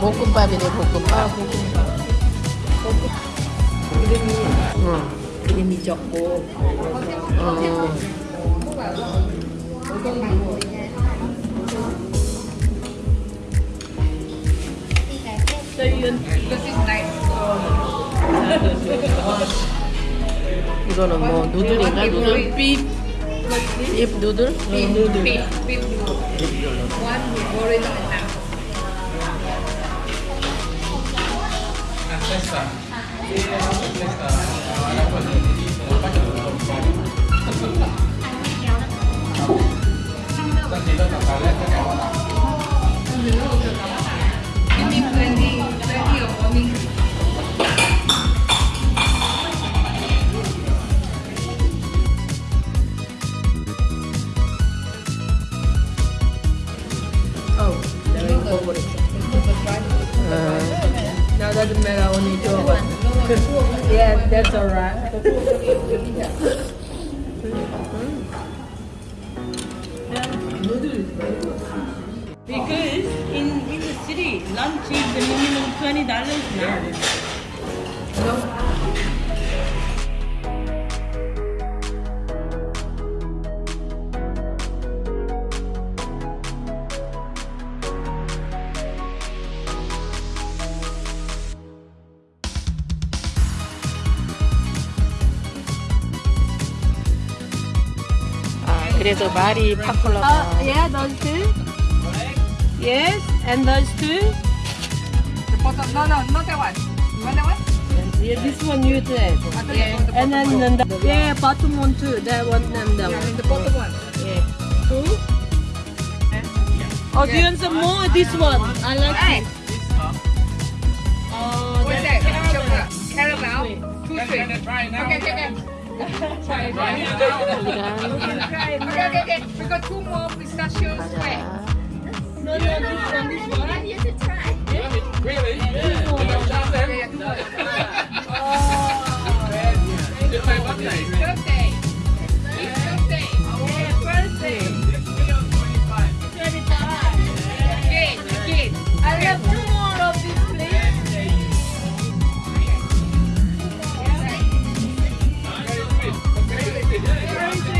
볶음밥이네 볶음밥. 이름이 응. 이름이 적고 어. 이거는 뭐 누들인가 누들? 잎 누들? 누들. questa e questa è la cosa che ti dico non faccio tutto un po' la ti do la paletta che ho quindi prendi prendi o mi Oh, devo Doesn't matter only two of us. yeah, that's alright. Because in, in the city, lunch is the minimum twenty dollars now. 그래서 말이 파콜라가 Uh, yeah, those two. Yes, and those two. The bottom, no, no, not that one. You want that one? Yeah, this one you said. I thought you want the And then, bottom then the, yeah, bottom one too. That one and that one. Yeah, one. the bottom one. Yeah. Two. Oh, do you want some more? This one. I like Hey, it. Oh, what's that's that? Chocolate. Caramel. Two sweet. Okay, okay, okay. Try it. Okay, okay, okay. We got two more pistachios. Wait. No, no, this one, this one. I need to try. Really? Crazy.